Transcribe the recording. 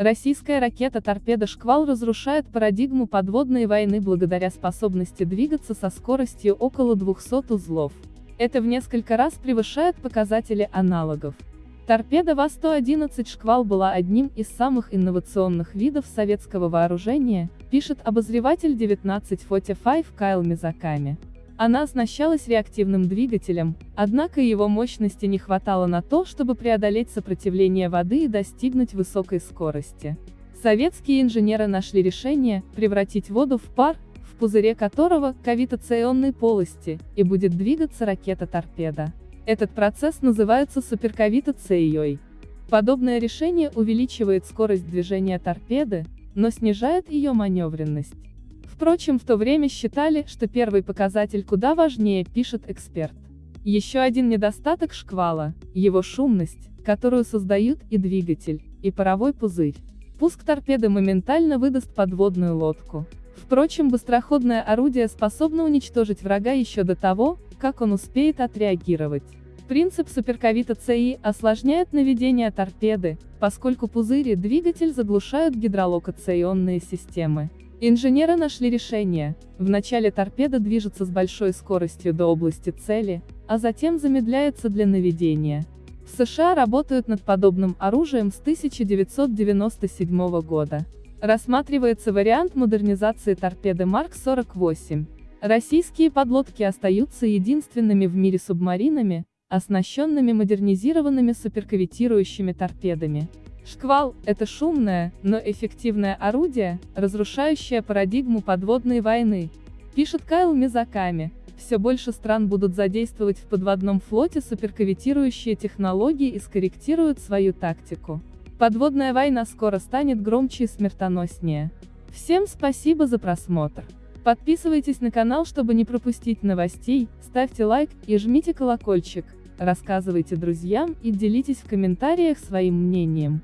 Российская ракета-торпеда «Шквал» разрушает парадигму подводной войны благодаря способности двигаться со скоростью около 200 узлов. Это в несколько раз превышает показатели аналогов. Торпеда ВА-111 «Шквал» была одним из самых инновационных видов советского вооружения, пишет обозреватель 1945 Кайл Мизаками. Она оснащалась реактивным двигателем, однако его мощности не хватало на то, чтобы преодолеть сопротивление воды и достигнуть высокой скорости. Советские инженеры нашли решение превратить воду в пар, в пузыре которого кавитационной полости, и будет двигаться ракета-торпеда. Этот процесс называется суперкавитацией. Подобное решение увеличивает скорость движения торпеды, но снижает ее маневренность. Впрочем, в то время считали, что первый показатель куда важнее, пишет эксперт. Еще один недостаток шквала – его шумность, которую создают и двигатель, и паровой пузырь. Пуск торпеды моментально выдаст подводную лодку. Впрочем, быстроходное орудие способно уничтожить врага еще до того, как он успеет отреагировать. Принцип суперковита ЦИ осложняет наведение торпеды, поскольку пузыри двигатель заглушают гидролокационные системы. Инженеры нашли решение. Вначале торпеда движется с большой скоростью до области цели, а затем замедляется для наведения. В США работают над подобным оружием с 1997 года. Рассматривается вариант модернизации торпеды Марк-48. Российские подлодки остаются единственными в мире субмаринами, оснащенными модернизированными суперкавитирующими торпедами. Шквал – это шумное, но эффективное орудие, разрушающее парадигму подводной войны. Пишет Кайл Мизаками. Все больше стран будут задействовать в подводном флоте суперкавитирующие технологии и скорректируют свою тактику. Подводная война скоро станет громче и смертоноснее. Всем спасибо за просмотр. Подписывайтесь на канал, чтобы не пропустить новостей, ставьте лайк и жмите колокольчик, рассказывайте друзьям и делитесь в комментариях своим мнением.